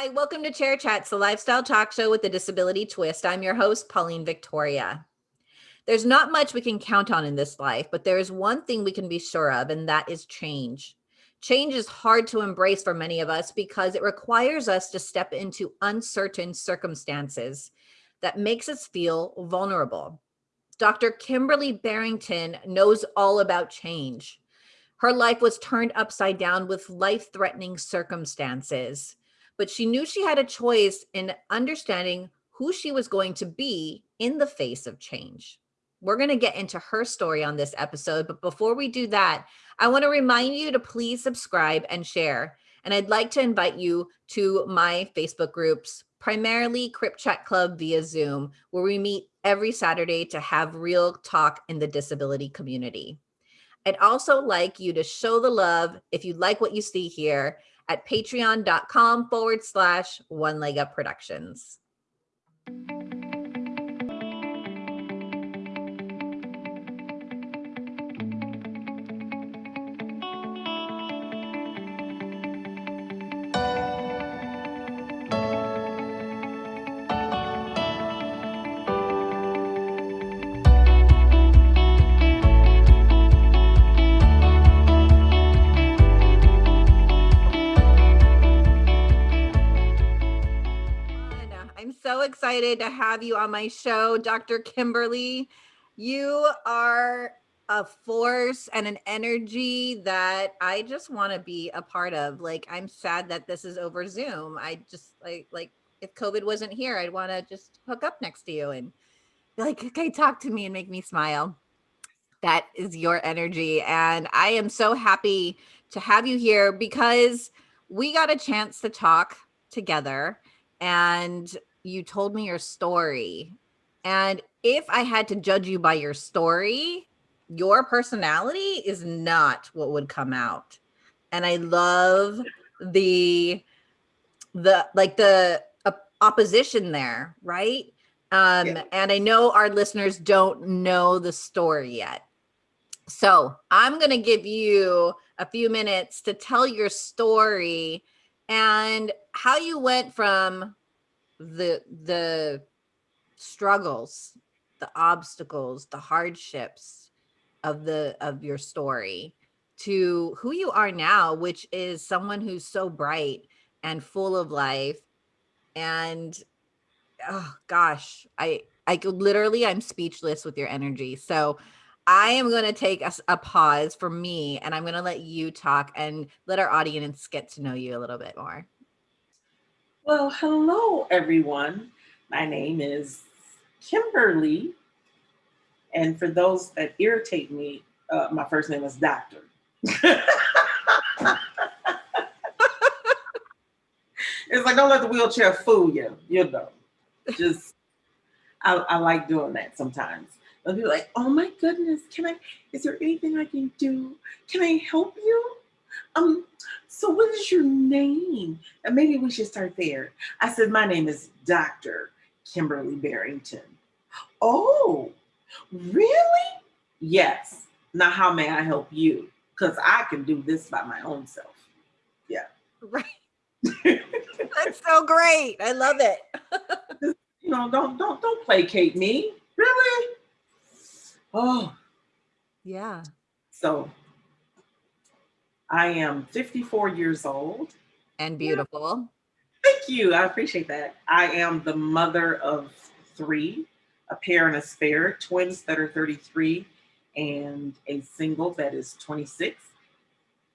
Hi, welcome to Chair Chats, the lifestyle talk show with the disability twist. I'm your host, Pauline Victoria. There's not much we can count on in this life, but there is one thing we can be sure of, and that is change. Change is hard to embrace for many of us because it requires us to step into uncertain circumstances that makes us feel vulnerable. Dr. Kimberly Barrington knows all about change. Her life was turned upside down with life-threatening circumstances but she knew she had a choice in understanding who she was going to be in the face of change. We're going to get into her story on this episode, but before we do that, I want to remind you to please subscribe and share. And I'd like to invite you to my Facebook groups, primarily Crip Chat Club via Zoom, where we meet every Saturday to have real talk in the disability community. I'd also like you to show the love if you like what you see here at patreon.com forward slash one leg up productions. Excited to have you on my show, Dr. Kimberly. You are a force and an energy that I just want to be a part of. Like, I'm sad that this is over Zoom. I just like, like if COVID wasn't here, I'd want to just hook up next to you and be like, okay, talk to me and make me smile. That is your energy. And I am so happy to have you here because we got a chance to talk together and you told me your story. And if I had to judge you by your story, your personality is not what would come out. And I love the the like the opposition there, right? Um yeah. and I know our listeners don't know the story yet. So, I'm going to give you a few minutes to tell your story and how you went from the the struggles, the obstacles, the hardships of the of your story to who you are now, which is someone who's so bright and full of life. And oh gosh, I I could literally I'm speechless with your energy. So I am going to take a, a, pause for me and I'm going to let you talk and let our audience get to know you a little bit more. Well, hello, everyone. My name is Kimberly. And for those that irritate me, uh, my first name is Doctor. it's like, don't let the wheelchair fool you, you know. Just, I, I like doing that sometimes. They'll be like, oh my goodness, can I, is there anything I can do? Can I help you? Um, so what is your name? And maybe we should start there. I said, my name is Dr. Kimberly Barrington. Oh, really? Yes. Now, how may I help you? Because I can do this by my own self. Yeah. Right. That's so great. I love it. you know, don't don't don't placate me. Really? Oh. Yeah. So I am 54 years old. And beautiful. Thank you. I appreciate that. I am the mother of three, a pair and a spare, twins that are 33 and a single that is 26.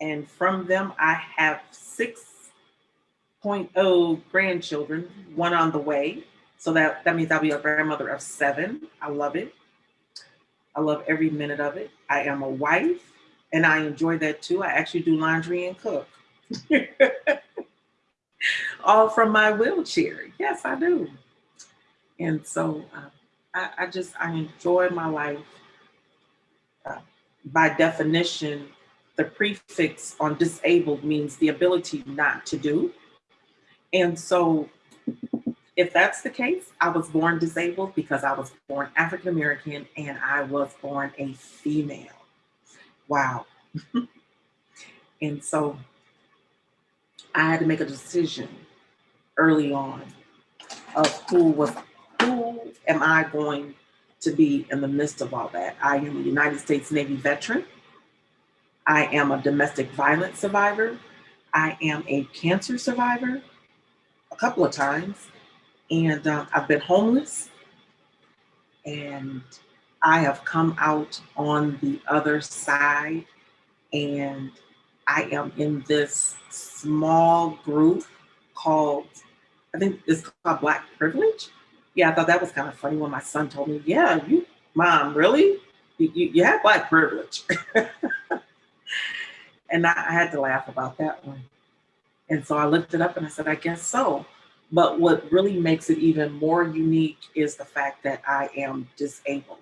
And from them, I have 6.0 grandchildren, one on the way. So that, that means I'll be a grandmother of seven. I love it. I love every minute of it. I am a wife and I enjoy that too. I actually do laundry and cook. All from my wheelchair. Yes, I do. And so uh, I, I, just, I enjoy my life. Uh, by definition, the prefix on disabled means the ability not to do. And so if that's the case, I was born disabled because I was born African American and I was born a female wow. and so I had to make a decision. early on of who was, who am I going to be in the midst of all that? I am a United States Navy veteran. I am a domestic violence survivor. I am a cancer survivor a couple of times. And um, I've been homeless. And I have come out on the other side. And I am in this small group called, I think it's called Black Privilege. Yeah, I thought that was kind of funny when my son told me, yeah, you, mom, really? You, you, you have Black privilege. and I, I had to laugh about that one. And so I looked it up and I said, I guess so. But what really makes it even more unique is the fact that I am disabled.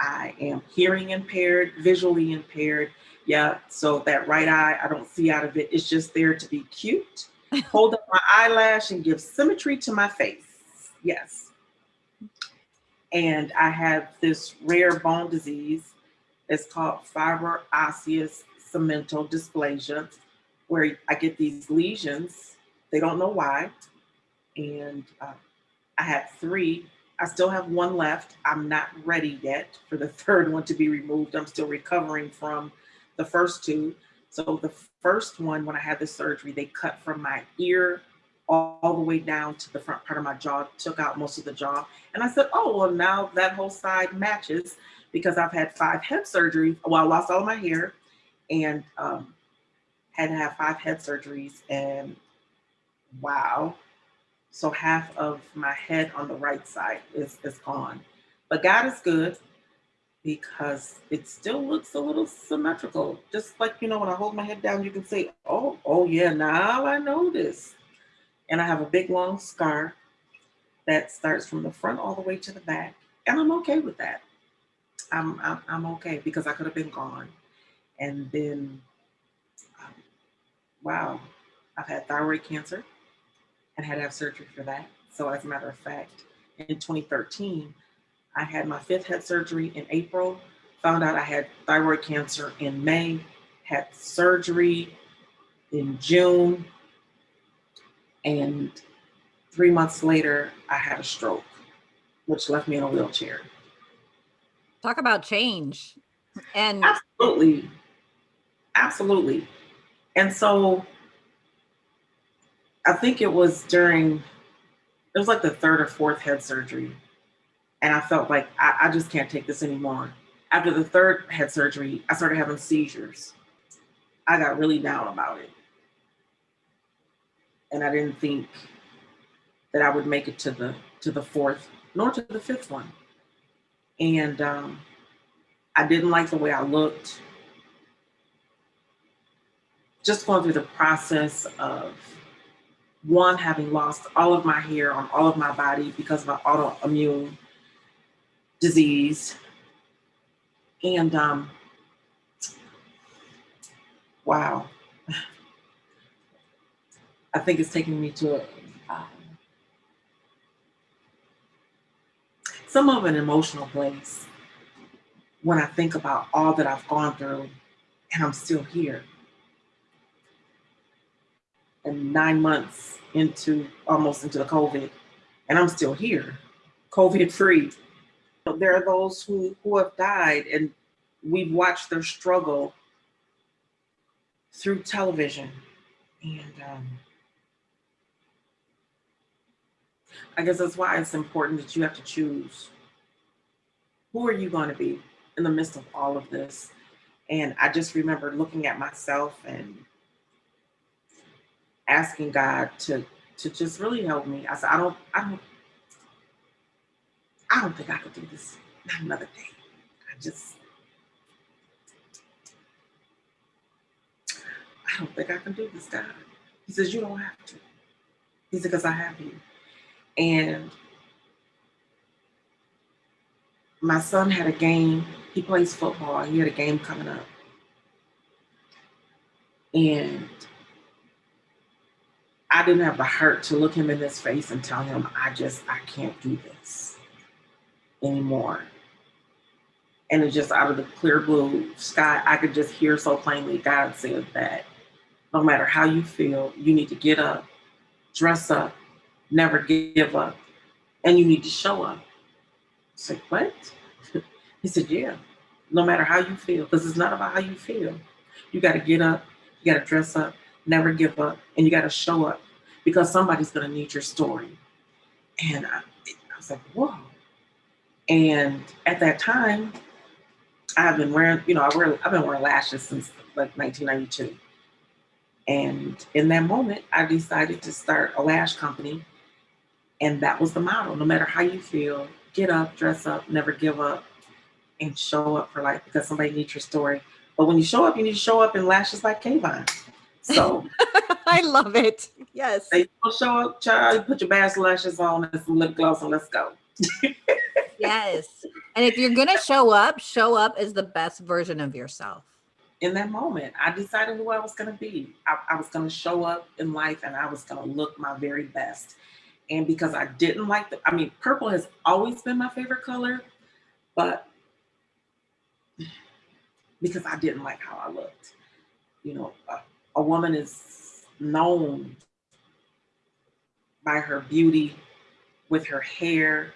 I am hearing impaired, visually impaired. Yeah, so that right eye, I don't see out of it. It's just there to be cute, hold up my eyelash and give symmetry to my face. Yes. And I have this rare bone disease. It's called fibro osseous cemento dysplasia, where I get these lesions. They don't know why. And uh, I had three. I still have one left. I'm not ready yet for the third one to be removed. I'm still recovering from the first two. So the first one, when I had the surgery, they cut from my ear all, all, the way down to the front part of my jaw, took out most of the jaw. And I said, oh, well, now that whole side matches because I've had five head surgeries. Well, I lost all my hair and um, had to have five head surgeries and wow. So half of my head on the right side is, is gone. But God is good because it still looks a little symmetrical. Just like, you know, when I hold my head down, you can say, oh, oh yeah, now I know this. And I have a big long scar that starts from the front all the way to the back. And I'm okay with that. I'm, I'm, I'm okay because I could have been gone. And then, um, wow, I've had thyroid cancer and had to have surgery for that. So as a matter of fact, in 2013, I had my fifth head surgery in April, found out I had thyroid cancer in May, had surgery in June, and three months later, I had a stroke, which left me in a wheelchair. Talk about change. And absolutely, absolutely. And so I think it was during, it was like the third or fourth head surgery. And I felt like I, I just can't take this anymore. After the third head surgery, I started having seizures. I got really down about it. And I didn't think that I would make it to the to the fourth, nor to the fifth one. And um, I didn't like the way I looked. Just going through the process of one, having lost all of my hair on all of my body because of an autoimmune disease. And um, wow, I think it's taking me to a, um, some of an emotional place when I think about all that I've gone through and I'm still here. And nine months into almost into the COVID, and I'm still here, COVID free. There are those who, who have died and we've watched their struggle through television. And um, I guess that's why it's important that you have to choose who are you going to be in the midst of all of this. And I just remember looking at myself and asking God to to just really help me. I said, I don't, I don't, I don't think I could do this not another day. I just, I don't think I can do this, God. He says, you don't have to. He said, because I have you. And my son had a game. He plays football. He had a game coming up. And I didn't have the heart to look him in his face and tell him, I just, I can't do this anymore. And it just out of the clear blue sky, I could just hear so plainly God said that no matter how you feel, you need to get up, dress up, never give up, and you need to show up. I said, what? he said, yeah, no matter how you feel, because it's not about how you feel. You got to get up, you got to dress up, never give up, and you got to show up because somebody's going to need your story. And I, I was like, whoa. And at that time, I've been wearing, you know, I wear, I've been wearing lashes since like 1992. And in that moment, I decided to start a lash company. And that was the model. no matter how you feel, get up, dress up, never give up, and show up for life because somebody needs your story. But when you show up, you need to show up in lashes like Kayvon. So I love it. Yes. They show up, child, put your bass lashes on and some lip gloss and let's go. yes. And if you're gonna show up, show up as the best version of yourself. In that moment, I decided who I was gonna be. I, I was gonna show up in life and I was gonna look my very best. And because I didn't like the, I mean, purple has always been my favorite color, but because I didn't like how I looked. You know, a, a woman is known by her beauty with her hair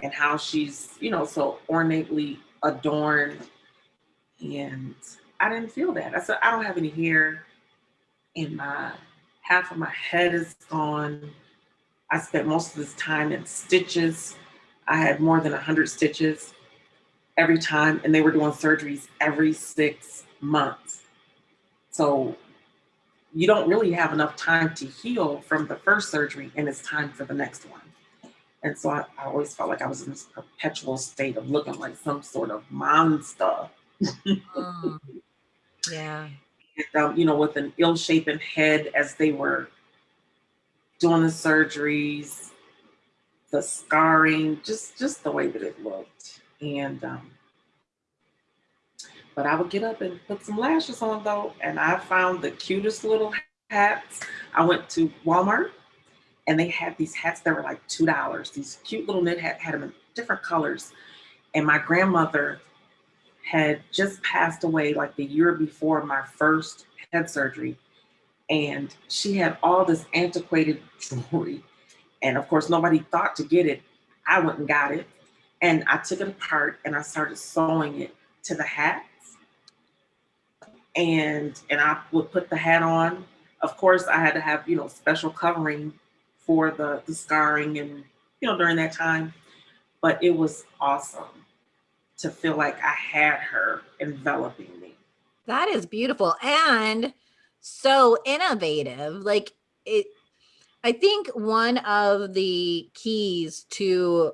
and how she's, you know, so ornately adorned. And I didn't feel that. I said, I don't have any hair in my, half of my head is gone. I spent most of this time in stitches. I had more than 100 stitches every time, and they were doing surgeries every six months. So you don't really have enough time to heal from the first surgery, and it's time for the next one. And so I, I always felt like I was in this perpetual state of looking like some sort of monster. Mm. Yeah. And, um, you know, with an ill-shapen head as they were doing the surgeries, the scarring, just just the way that it looked. And um, but I would get up and put some lashes on though, and I found the cutest little hats. I went to Walmart and they had these hats that were like two dollars. These cute little knit hat had them in different colors. And my grandmother had just passed away like the year before my first head surgery. And she had all this antiquated jewelry. And of course, nobody thought to get it. I went and got it. And I took it apart and I started sewing it to the hats. And and I would put the hat on. Of course, I had to have, you know, special covering for the, the scarring and, you know, during that time. But it was awesome to feel like I had her enveloping me. That is beautiful and so innovative. Like it, I think one of the keys to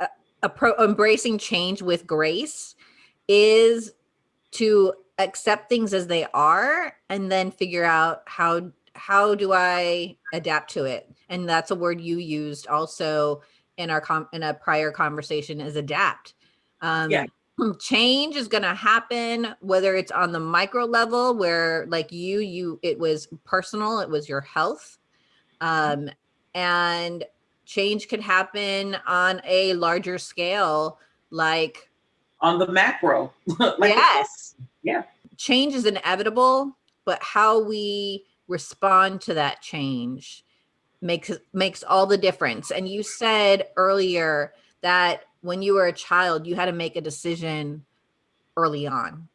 uh, pro, embracing change with grace is to accept things as they are and then figure out how how do I adapt to it? And that's a word you used also in our com in a prior conversation is adapt. Um, yeah. Change is going to happen, whether it's on the micro level where like you, you, it was personal, it was your health. Um, and change could happen on a larger scale, like on the macro. like yes. Yeah. Change is inevitable, but how we respond to that change makes makes all the difference. And you said earlier that when you were a child, you had to make a decision early on.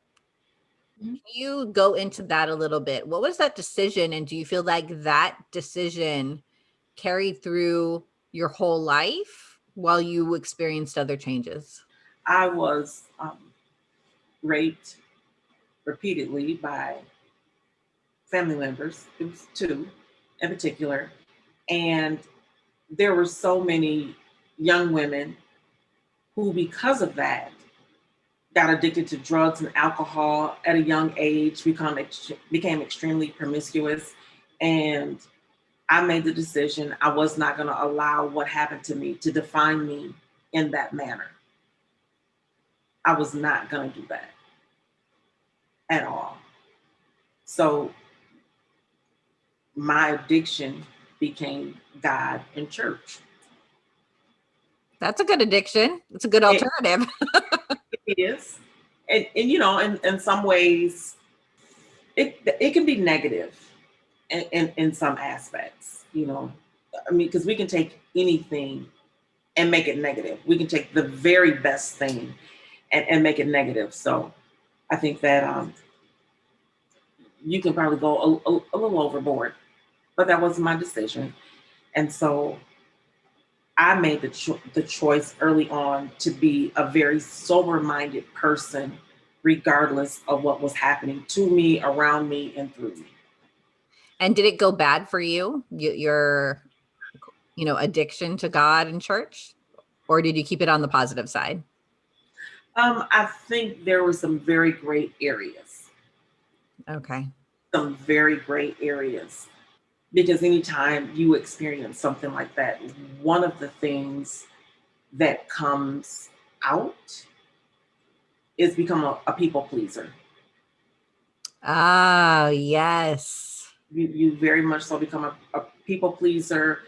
Mm-hmm. Can you go into that a little bit? What was that decision? And do you feel like that decision carried through your whole life while you experienced other changes? I was um, raped repeatedly by family members. It was two in particular. And there were so many young women who, because of that, got addicted to drugs and alcohol at a young age, become became extremely promiscuous. And I made the decision I was not going to allow what happened to me to define me in that manner. I was not going to do that at all. So my addiction became God and church. That's a good addiction. It's a good alternative. it, it is. And, and, you know, in, in some ways, it, it can be negative in, in, in some aspects. you know, I mean, because we can take anything and make it negative. We can take the very best thing and, and make it negative. So I think that um, you can probably go a, a, a little overboard, but that was my decision. And so I made the, cho- the choice early on to be a very sober minded person, regardless of what was happening to me, around me, and through me. And did it go bad for you? Your, you know, addiction to God and church, or did you keep it on the positive side? Um, I think there were some very great areas, Okay. some very great areas. Because anytime you experience something like that, one of the things that comes out is become a, a people pleaser. Ah, yes. You, you very much so become a, a people pleaser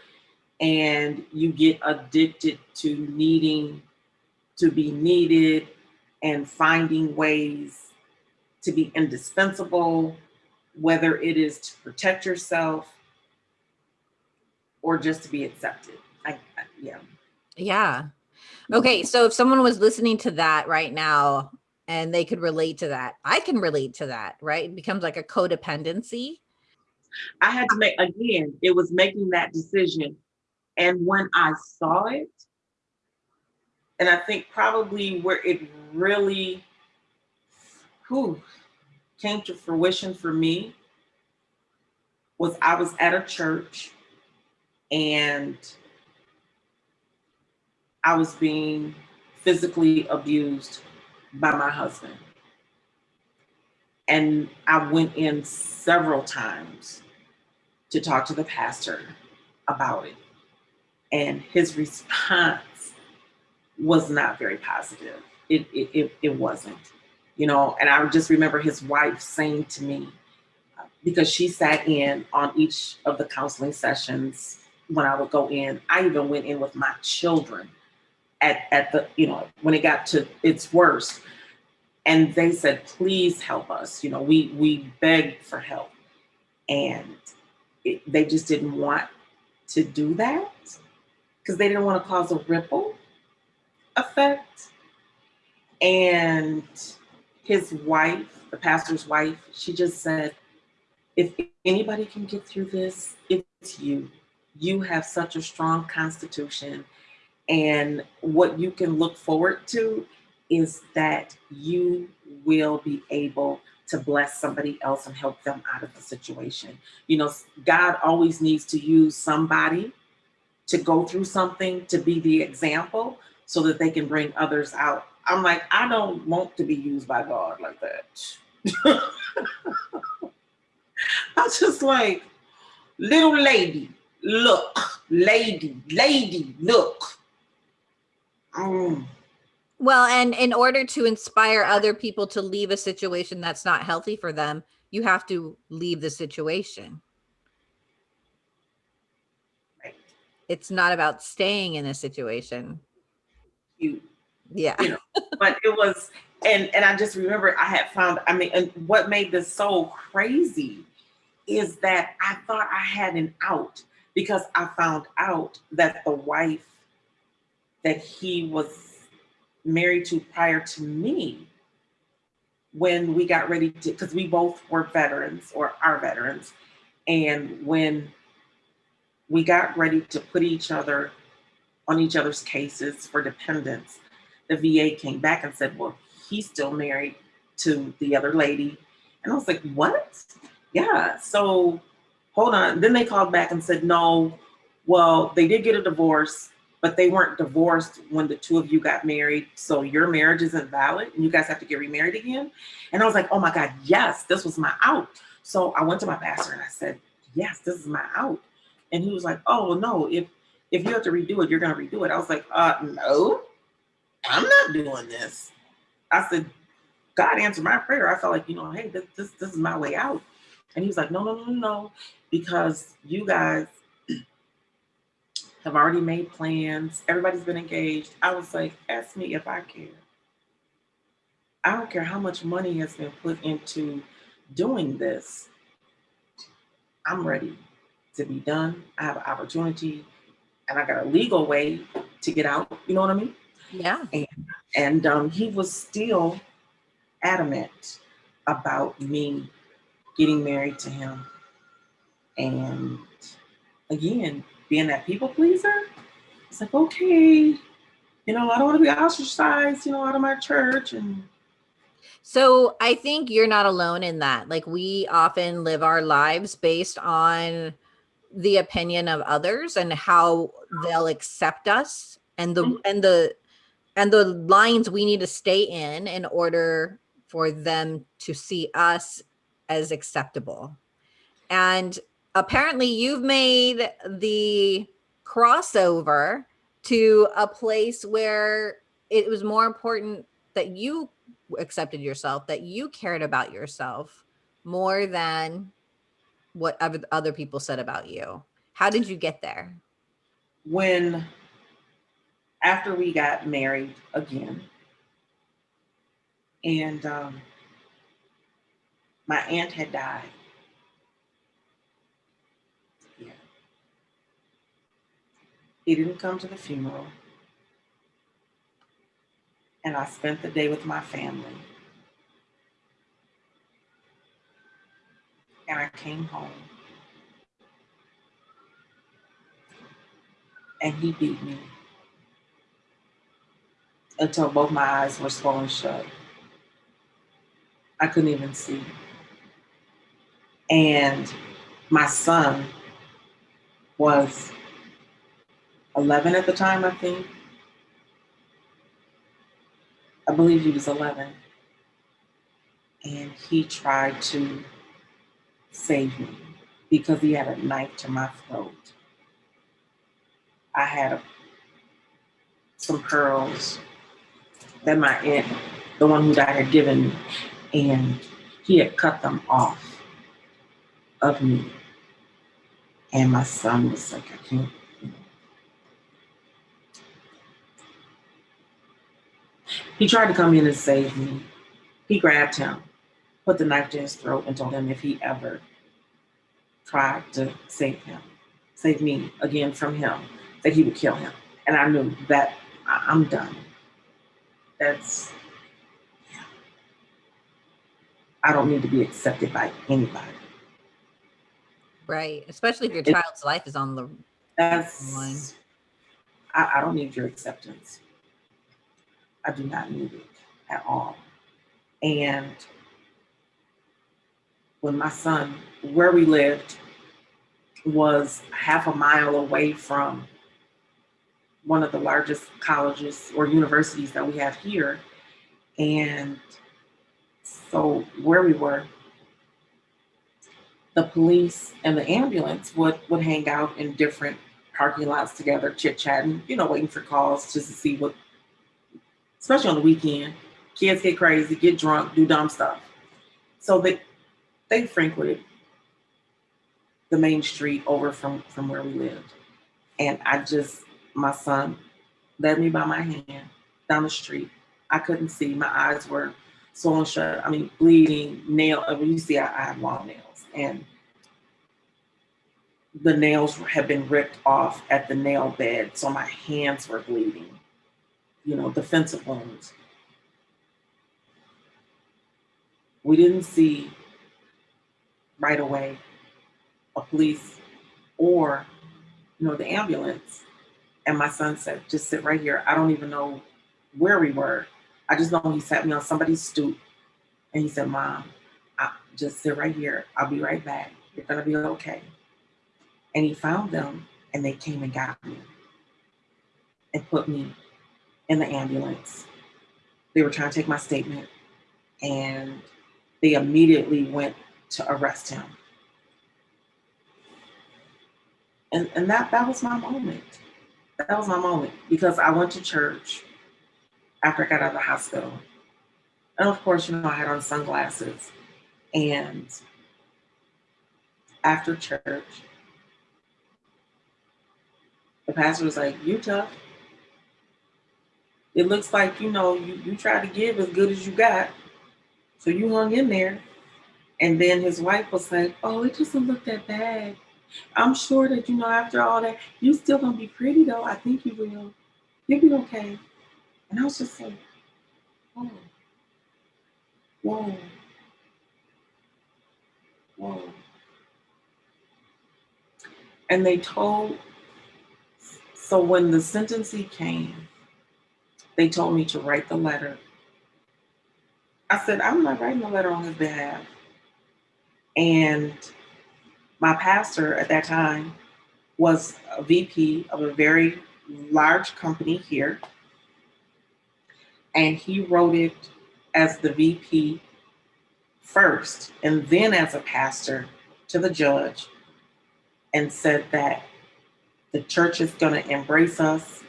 and you get addicted to needing to be needed and finding ways to be indispensable, whether it is to protect yourself or just to be accepted. I, I yeah. Yeah. Okay. So if someone was listening to that right now and they could relate to that, I can relate to that, right? It becomes like a codependency. I had to make again, it was making that decision. And when I saw it, and I think probably where it really whew, came to fruition for me was I was at a church and I was being physically abused by my husband. And I went in several times to talk to the pastor about it. And his response was not very positive. It, it, it, it wasn't, you know, and I just remember his wife saying to me, because she sat in on each of the counseling sessions when I would go in, I even went in with my children at, at the, you know, when it got to its worst. And they said, please help us. You know, we we begged for help. And it, they just didn't want to do that because they didn't want to cause a ripple effect. And his wife, the pastor's wife, she just said, if anybody can get through this, it's you. You have such a strong constitution. And what you can look forward to is that you will be able to bless somebody else and help them out of the situation. You know, God always needs to use somebody to go through something to be the example so that they can bring others out. I'm like, I don't want to be used by God like that. I just like, little lady, look, lady, lady, look. Mm. Well, and in order to inspire other people to leave a situation that's not healthy for them, you have to leave the situation. Right. It's not about staying in a situation. You, Yeah. you know, but it was, and and I just remember I had found. I mean, and what made this so crazy is that I thought I had an out because I found out that the wife that he was married to prior to me, when we got ready to, because we both were veterans or are veterans, and when we got ready to put each other on each other's cases for dependents, the VA came back and said, Well, he's still married to the other lady. And I was like, What? Yeah. So hold on. Then they called back and said, No, well, they did get a divorce, but they weren't divorced when the two of you got married. So your marriage isn't valid and you guys have to get remarried again. And I was like, Oh my God, yes, this was my out. So I went to my pastor and I said, Yes, this is my out. And he was like, Oh no, if if you have to redo it, you're gonna redo it. I was like, uh no, I'm not doing this. I said, God answered my prayer. I felt like, you know, hey, this this, this is my way out. And he was like, no, no, no, no, no, because you guys have already made plans. Everybody's been engaged. I was like, ask me if I care. I don't care how much money has been put into doing this. I'm ready. to be done. I have an opportunity and I got a legal way to get out. You know what I mean? Yeah. And um, he was still adamant about me getting married to him. And again, being that people pleaser, it's like, okay, you know, I don't want to be ostracized, you know, out of my church. And so I think you're not alone in that. Like we often live our lives based on the opinion of others and how they'll accept us and the mm-hmm. and the and the lines we need to stay in in order for them to see us as acceptable. And apparently you've made the crossover to a place where it was more important that you accepted yourself, that you cared about yourself more than what other people said about you. How did you get there? When after we got married again, and um, my aunt had died. Yeah. He didn't come to the funeral. And I spent the day with my family. And I came home. And he beat me until both my eyes were swollen shut. I couldn't even see. And my son was 11 at the time, I think. I believe he was 11. And he tried to save me because he had a knife to my throat. I had a, some pearls that my aunt, the one who died, had given me and he had cut them off of me. And my son was like, I can't. He tried to come in and save me. He grabbed him, put the knife to his throat, and told him if he ever tried to save him, save me again from him, that he would kill him. And I knew that I'm done. That's I don't need to be accepted by anybody. Right. Especially if your child's life is on the that's line. I, I don't need your acceptance. I do not need it at all. And when my son, where we lived, was half a mile away from one of the largest colleges or universities that we have here. And so where we were, the police and the ambulance would would hang out in different parking lots together, chit chatting, you know, waiting for calls just to see what, especially on the weekend, kids get crazy, get drunk, do dumb stuff. So they they frequented the main street over from from where we lived, and I just my son led me by my hand down the street. I couldn't see, my eyes were swollen shut. I mean, bleeding, nail. Uh, I mean, you see, I, I have long nails, and the nails had been ripped off at the nail bed, so my hands were bleeding. You know, defensive wounds. We didn't see right away a police or, you know, the ambulance. And my son said, just sit right here. I don't even know where we were. I just know he sat me on somebody's stoop and he said, Mom, I, just sit right here. I'll be right back. You're going to be okay. And he found them and they came and got me and put me in the ambulance. They were trying to take my statement and they immediately went to arrest him. And, and that, that was my moment. That was my moment because I went to church after I got out of the hospital. And of course, you know, I had on sunglasses. And after church, the pastor was like, You tough. It looks like, you know, you, you try to give as good as you got. So you hung in there. And then his wife was like, Oh, it doesn't look that bad. I'm sure that, you know, after all that, you still gonna be pretty though. I think you will. You'll be okay. And I was just like, whoa, whoa, whoa. And they told, so when the sentencing came, they told me to write the letter. I said, I'm not writing a letter on his behalf. And my pastor at that time was a VP of a very large company here. And he wrote it as the VP first, and then as a pastor to the judge, and said that the church is going to embrace us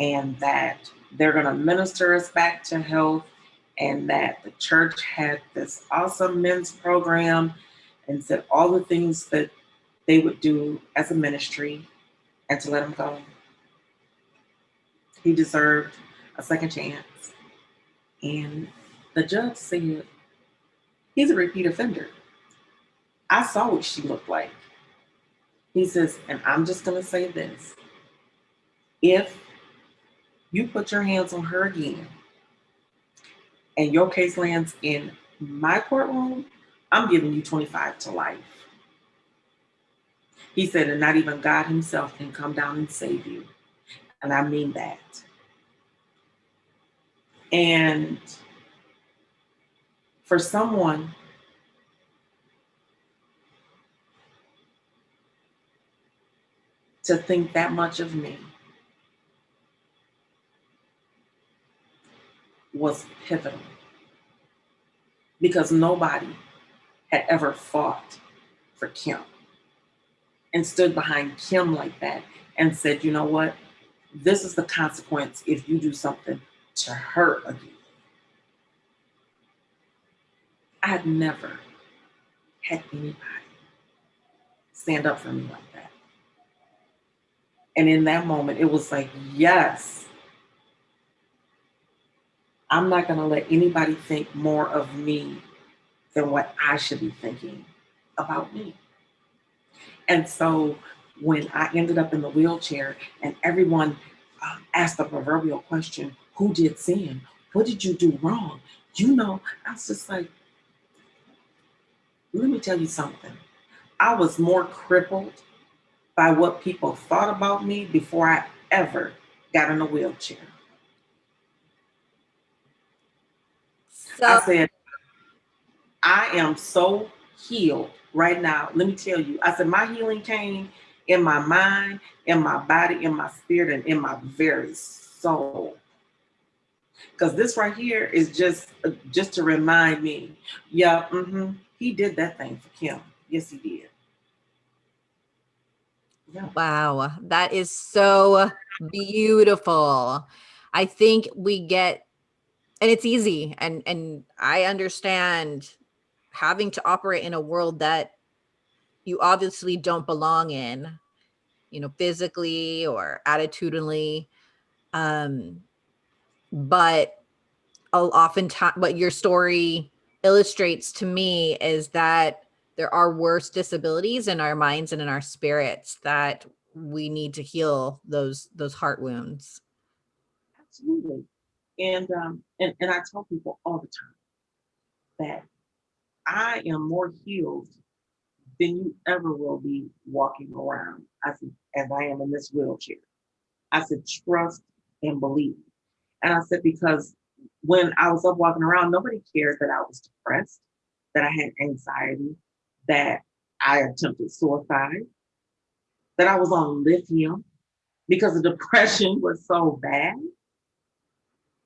and that they're going to minister us back to health and that the church had this awesome men's program and said all the things that they would do as a ministry and to let him go. He deserved a second chance. And the judge said, he's a repeat offender. I saw what she looked like. He says, and I'm just going to say this. If you put your hands on her again and your case lands in my courtroom, I'm giving you 25 to life. He said, and not even God himself can come down and save you. And I mean that. And for someone to think that much of me was pivotal because nobody had ever fought for Kim and stood behind Kim like that and said, you know what? This is the consequence if you do something to her again. I had never had anybody stand up for me like that. And in that moment, it was like, yes, I'm not going to let anybody think more of me than what I should be thinking about me. And so when I ended up in the wheelchair and everyone um, asked the proverbial question, who did sin? What did you do wrong? You know, I was just like, let me tell you something. I was more crippled by what people thought about me before I ever got in a wheelchair. So I said, I am so healed right now. Let me tell you, I said, my healing came in my mind, in my body, in my spirit, and in my very soul. Because this right here is just, uh, just to remind me, yeah, mm -hmm, he did that thing for Kim. Yes, he did. Yeah. Wow, that is so beautiful. I think we get, and it's easy, and and I understand having to operate in a world that you obviously don't belong in, you know, physically or attitudinally. Um, but oftentimes, what your story illustrates to me is that there are worse disabilities in our minds and in our spirits that we need to heal those those heart wounds. Absolutely. And um and, and I tell people all the time that I am more healed than you ever will be walking around. I said, as I am in this wheelchair. I said, trust and believe. And I said, because when I was up walking around, nobody cared that I was depressed, that I had anxiety, that I attempted suicide, that I was on lithium because the depression was so bad.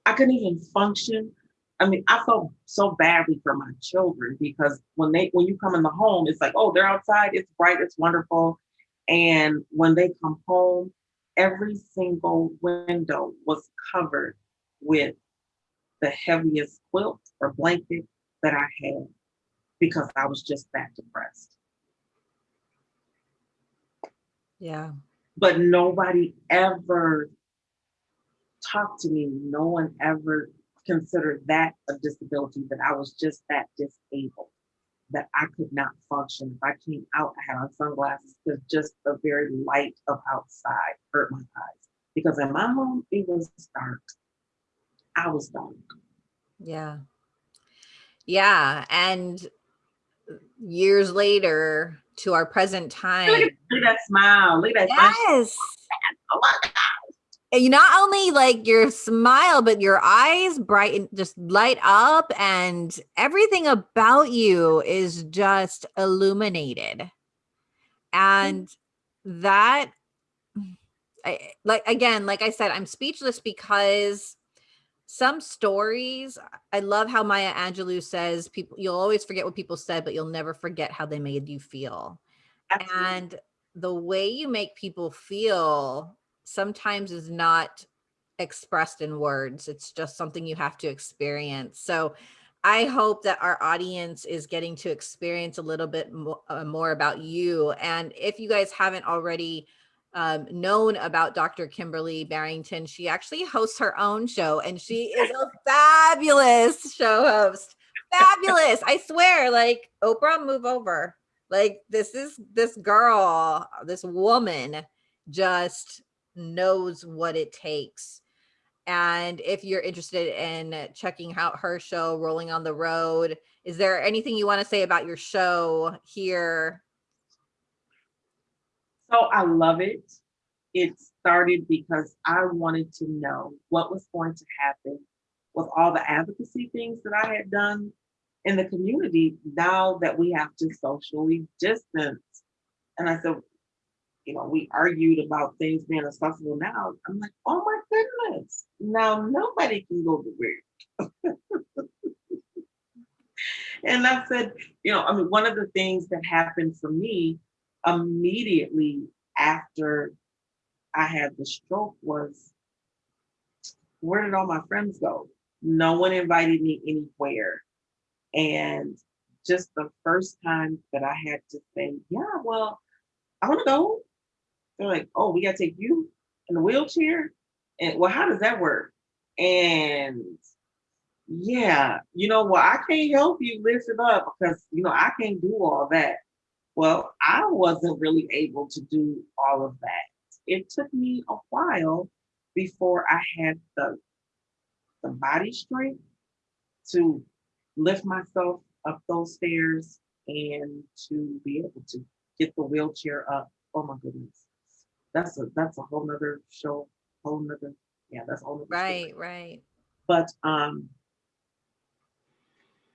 I couldn't even function. I mean, I felt so badly for my children because when they when you come in the home, it's like, oh, they're outside, it's bright, it's wonderful. And when they come home, every single window was covered with the heaviest quilt or blanket that I had because I was just that depressed. Yeah. But nobody ever talked to me. No one ever considered that a disability, that I was just that disabled. that I could not function. If I came out, I had on sunglasses because just the very light of outside hurt my eyes. Because in my home, it was dark. I was dark. Yeah. Yeah. And years later to our present time. Look at, look at that smile. Look at that yes. Oh my God. You not only like your smile, but your eyes brighten, just light up, and everything about you is just illuminated. Mm-hmm. And that, I, like again, like I said, I'm speechless because some stories i love how maya angelou says people you'll always forget what people said but you'll never forget how they made you feel Absolutely. and the way you make people feel sometimes is not expressed in words it's just something you have to experience so i hope that our audience is getting to experience a little bit more, uh, more about you and if you guys haven't already um, known about Dr. Kimberly Barrington. She actually hosts her own show and she is a fabulous show host. Fabulous. I swear, like Oprah, move over. Like this is this girl, this woman just knows what it takes. And if you're interested in checking out her show, Rolling on the Road, is there anything you want to say about your show here so I love it. It started because I wanted to know what was going to happen with all the advocacy things that I had done in the community now that we have to socially distance. And I said, you know, we argued about things being accessible now. I'm like, oh my goodness, now nobody can go to work. and I said, you know, I mean, one of the things that happened for me immediately after I had the stroke was, where did all my friends go? No one invited me anywhere. And just the first time that I had to say, yeah, well, I want to go. They're like, oh, we got to take you in the wheelchair. And well, how does that work? And yeah, you know what? Well, I can't help you lift it up because, you know, I can't do all that. Well, I wasn't really able to do all of that. It took me a while before I had the, the body strength to lift myself up those stairs and to be able to get the wheelchair up. Oh my goodness. That's a that's a whole nother show, whole nother, yeah, that's all right, right. But um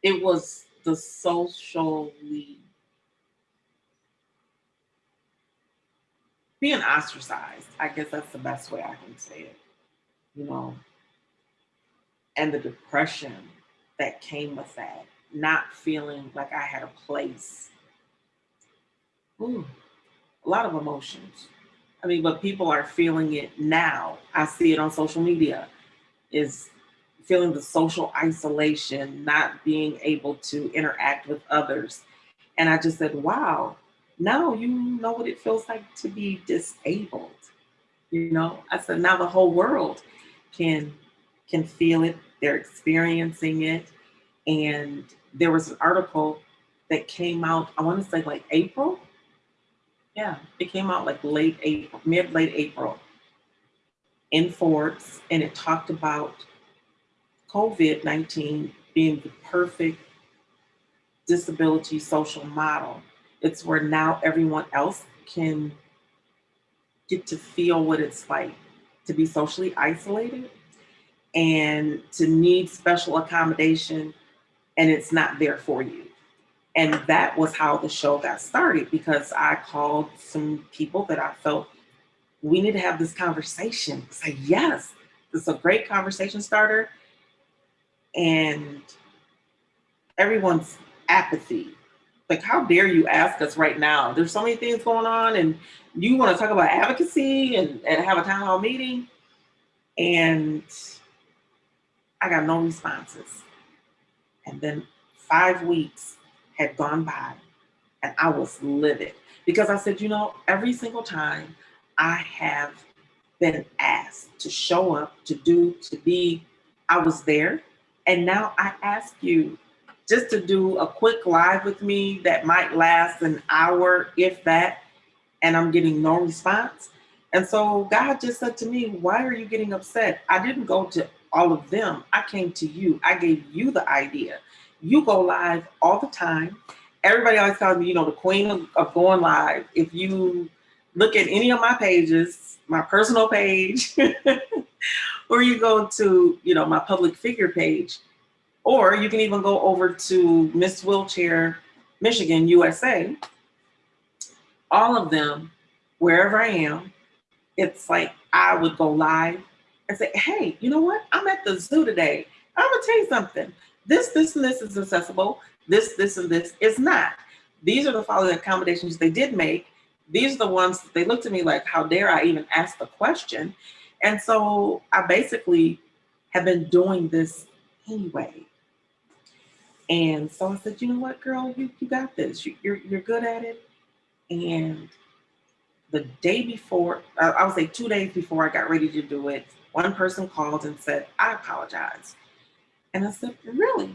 it was the socially being ostracized. I guess that's the best way I can say it, you know, and the depression that came with that, not feeling like I had a place. Ooh, a lot of emotions. I mean, but people are feeling it now. I see it on social media, is feeling the social isolation, not being able to interact with others. And I just said, wow, now you know what it feels like to be disabled. You know, I said now the whole world can can feel it, they're experiencing it. And there was an article that came out, I want to say like April. Yeah, it came out like late April, mid late April in Forbes, and it talked about COVID-19 being the perfect disability social model it's where now everyone else can get to feel what it's like to be socially isolated and to need special accommodation and it's not there for you. And that was how the show got started because I called some people that I felt we need to have this conversation. Say, yes, this is a great conversation starter. And everyone's apathy like how dare you ask us right now there's so many things going on and you want to talk about advocacy and, and have a town hall meeting and i got no responses and then five weeks had gone by and i was livid because i said you know every single time i have been asked to show up to do to be i was there and now i ask you just to do a quick live with me that might last an hour, if that, and I'm getting no response. And so God just said to me, Why are you getting upset? I didn't go to all of them. I came to you. I gave you the idea. You go live all the time. Everybody always calls me, you know, the queen of, of going live. If you look at any of my pages, my personal page, or you go to, you know, my public figure page, or you can even go over to Miss Wheelchair Michigan, USA. All of them, wherever I am, it's like I would go live and say, hey, you know what? I'm at the zoo today. I'm gonna tell you something. This, this, and this is accessible. This, this, and this is not. These are the following accommodations they did make. These are the ones that they looked at me like, how dare I even ask the question? And so I basically have been doing this anyway. And so I said, you know what, girl, you, you got this. You, you're, you're good at it. And the day before, I would say two days before I got ready to do it, one person called and said, I apologize. And I said, really?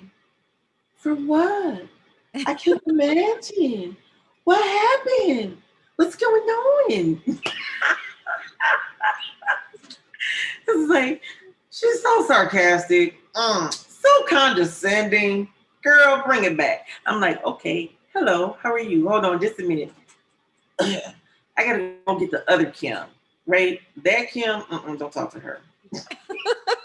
For what? I can't imagine. What happened? What's going on? it's like, she's so sarcastic, mm, so condescending girl, bring it back. I'm like, okay, hello, how are you? Hold on just a minute. I gotta go get the other Kim, right? That Kim, mm -mm, don't talk to her.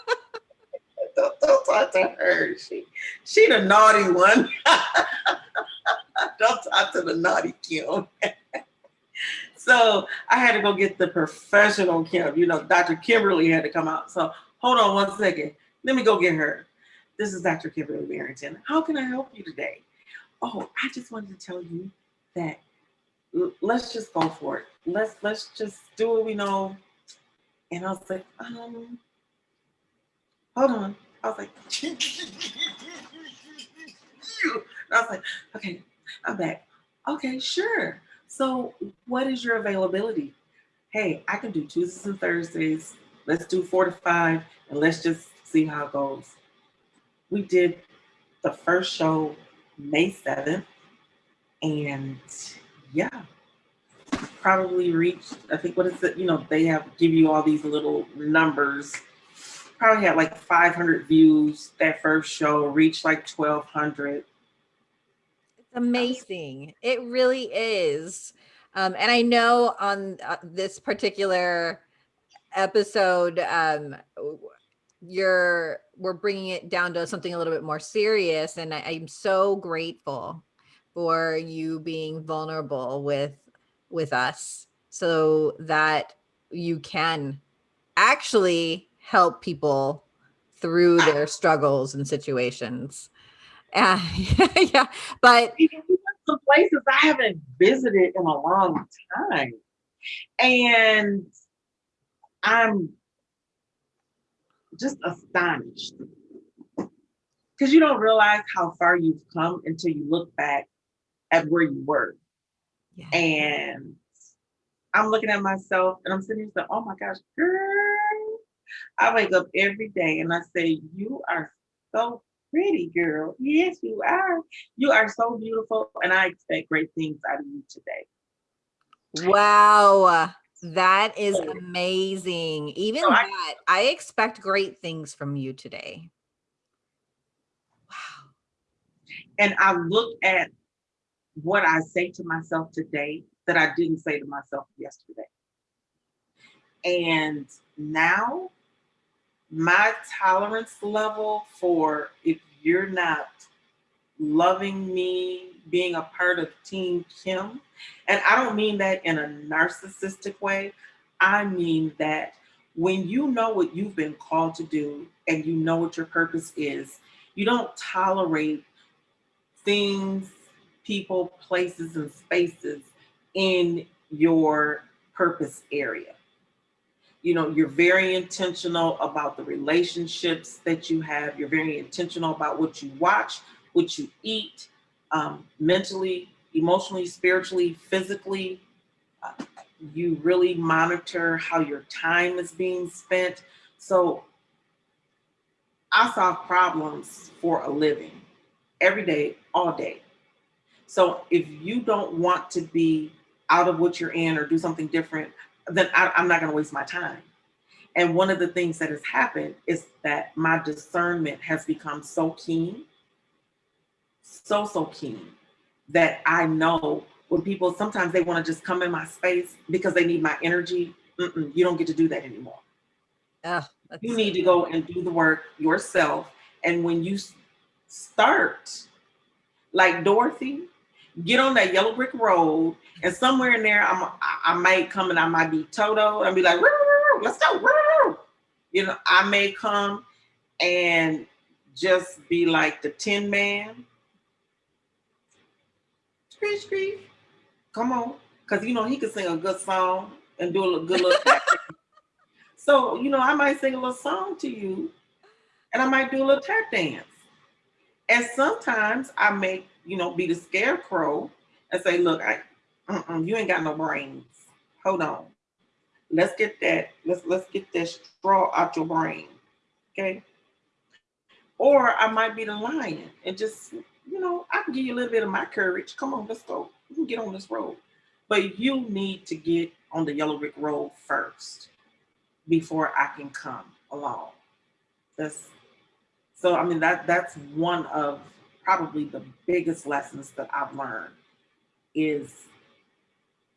don't, talk to her. She, she the naughty one. don't talk to the naughty Kim. so I had to go get the professional Kim. You know, Dr. Kimberly had to come out. So hold on one second. Let me go get her. This is Dr. Kimberly Barrington. How can I help you today? Oh, I just wanted to tell you that let's just go for it. Let's let's just do what we know. And I was like, um, hold on. I was like, I was like, okay, I'm back. Okay, sure. So what is your availability? Hey, I can do Tuesdays and Thursdays. Let's do four to five and let's just see how it goes we did the first show May 7th. And yeah, probably reached, I think what is it, you know, they have give you all these little numbers. Probably had like 500 views that first show, reached like 1200. It's amazing. It really is. Um, and I know on uh, this particular episode, um, you're we're bringing it down to something a little bit more serious and I, i'm so grateful for you being vulnerable with with us so that you can actually help people through their struggles and situations uh, yeah but some places i haven't visited in a long time and i'm just astonished because you don't realize how far you've come until you look back at where you were. Yeah. And I'm looking at myself and I'm sitting here saying, oh my gosh, girl. I wake up every day and I say, you are so pretty, girl. Yes, you are. You are so beautiful. And I expect great things out of you today. Wow. That is amazing. Even so that, I, I expect great things from you today. Wow. And I look at what I say to myself today that I didn't say to myself yesterday. And now my tolerance level for if you're not loving me, being a part of Team Kim. And I don't mean that in a narcissistic way. I mean that when you know what you've been called to do and you know what your purpose is, you don't tolerate things, people, places, and spaces in your purpose area. You know, you're very intentional about the relationships that you have. You're very intentional about what you watch, what you eat, um, mentally, emotionally, spiritually, physically. Uh, you really monitor how your time is being spent. So I solve problems for a living. every day, all day. So if you don't want to be out of what you're in or do something different, then I, I'm not going to waste my time. And one of the things that has happened is that my discernment has become so keen, so, so keen that I know when people sometimes they want to just come in my space because they need my energy. Mm-mm, you don't get to do that anymore. Oh, you need to go and do the work yourself. And when you start, like Dorothy, get on that yellow brick road, and somewhere in there, I'm I, I might come and I might be Toto and be like, let's go. You know, I may come and just be like the Tin Man. Screech, screech. Come on. Because, you know, he could sing a good song and do a good little So, you know, I might sing a little song to you and I might do a little tap dance. And sometimes I may, you know, be the scarecrow and say, look, I, uh -uh, you ain't got no brains. Hold on. Let's get that, let's let's get that straw out your brain. Okay. Or I might be the lion and just, you know, I can give you a little bit of my courage. Come on, let's go. We can get on this road. But you need to get on the yellow brick road first before I can come along. That's so I mean that that's one of probably the biggest lessons that I've learned is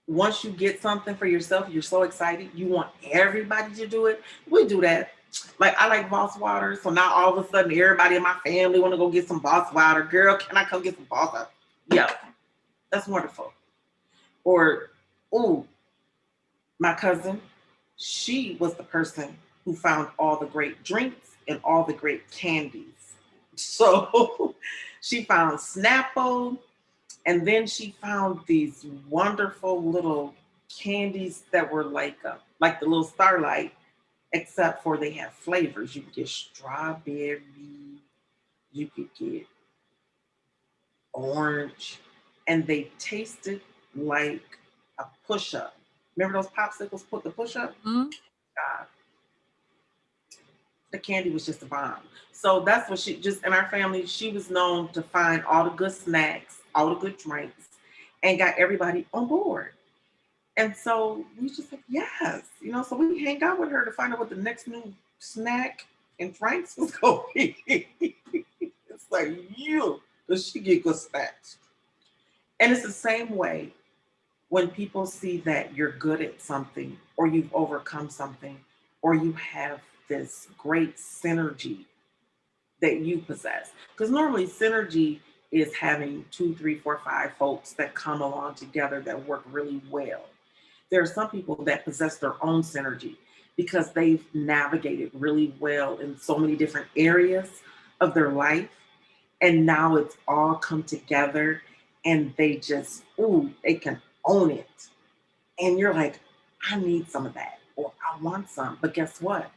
once you get something for yourself, you're so excited, you want everybody to do it. We do that. Like I like Boss Water, so now all of a sudden everybody in my family want to go get some Boss Water. Girl, can I come get some Boss Water? Yeah, that's wonderful. Or, oh, my cousin, she was the person who found all the great drinks and all the great candies. So she found Snapple, and then she found these wonderful little candies that were like uh, like the little starlight, except for they have flavors. You could get strawberry, you could get orange, and they tasted like a push-up. Remember those popsicles put the push-up? Mm -hmm. God. The candy was just a bomb. So that's what she just in our family, she was known to find all the good snacks, all the good drinks, and got everybody on board. And so we just like, yes, you know, so we hang out with her to find out what the next new snack and drinks was going to be. it's like, you, does she get good snacks? And it's the same way when people see that you're good at something or you've overcome something or you have this great synergy that you possess. Because normally synergy is having two, three, four, five folks that come along together that work really well. There are some people that possess their own synergy because they've navigated really well in so many different areas of their life. And now it's all come together and they just, ooh, they can own it. And you're like, I need some of that, or I want some. But guess what?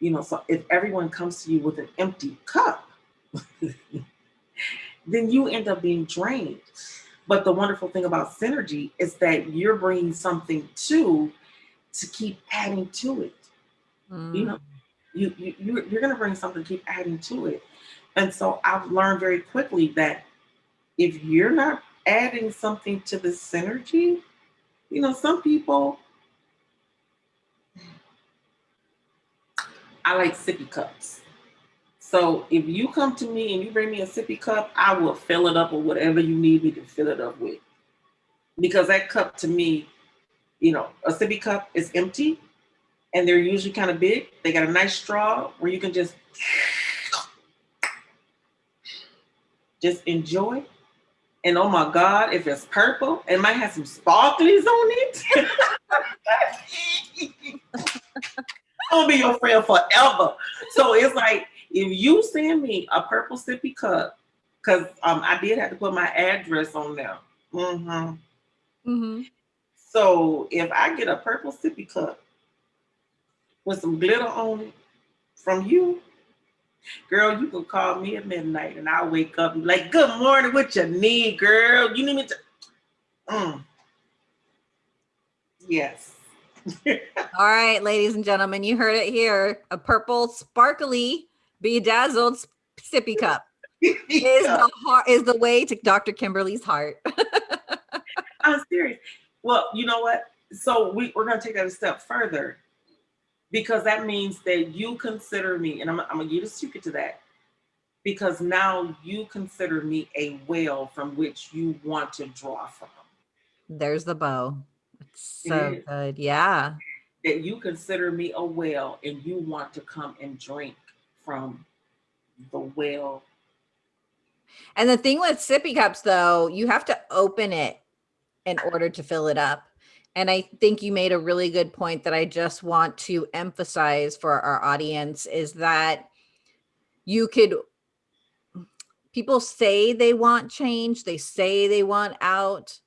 You know, so if everyone comes to you with an empty cup, then you end up being drained. But the wonderful thing about synergy is that you're bringing something to to keep adding to it. Mm. You know, you, you, you're, you're going to bring something to keep adding to it. And so I've learned very quickly that if you're not adding something to the synergy, you know, some people, I like sippy cups. So if you come to me and you bring me a sippy cup, I will fill it up with whatever you need me to fill it up with. Because that cup to me, you know, a sippy cup is empty and they're usually kind of big. They got a nice straw where you can just, just enjoy and oh my God, if it's purple, it might have some sparklies on it. I'll be your friend forever. So it's like, if you send me a purple sippy cup, because um, I did have to put my address on there. Mm-hmm. Mm-hmm. So if I get a purple sippy cup with some glitter on it from you, Girl, you can call me at midnight and I'll wake up and be like, good morning, what you need, girl? You need me to, mm. yes. All right, ladies and gentlemen, you heard it here. A purple, sparkly, bedazzled sippy cup. is the heart is the way to Dr. Kimberly's heart. I'm serious. Well, you know what? So we, we're gonna take that a step further because that means that you consider me, and I'm, I'm gonna give you the secret to that, because now you consider me a well from which you want to draw from. There's the bow. So good. Yeah. That you consider me a well and you want to come and drink from the well. And the thing with sippy cups, though, you have to open it in order to fill it up. And I think you made a really good point that I just want to emphasize for our audience is that you could, people say they want change, they say they want out,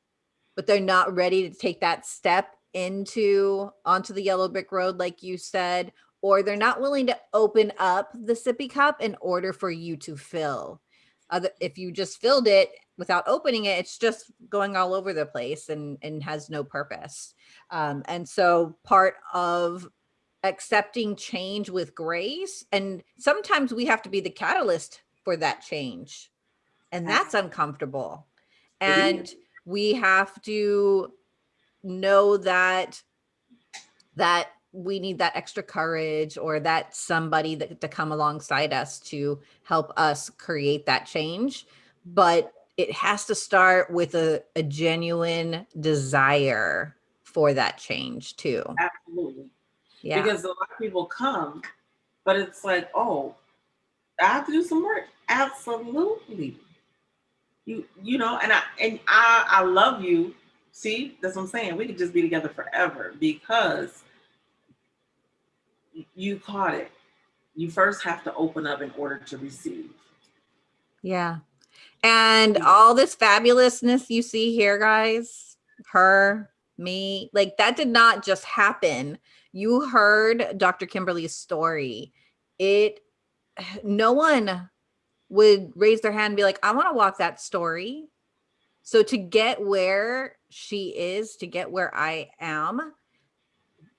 but they're not ready to take that step into onto the yellow brick road, like you said, or they're not willing to open up the sippy cup in order for you to fill. Other, if you just filled it without opening it, it's just going all over the place and, and has no purpose. Um, and so part of accepting change with grace, and sometimes we have to be the catalyst for that change. And that's uncomfortable. And we have to know that that we need that extra courage or that somebody that to come alongside us to help us create that change. But it has to start with a, a genuine desire for that change too. Absolutely. Yeah. Because a lot of people come, but it's like, oh, I have to do some work. Absolutely. You you know, and I and I I love you. See, that's what I'm saying. We could just be together forever because you caught it. You first have to open up in order to receive. Yeah. And all this fabulousness you see here, guys, her, me, like that did not just happen. You heard Dr. Kimberly's story. It, no one would raise their hand and be like, I want to walk that story. So to get where she is, to get where I am,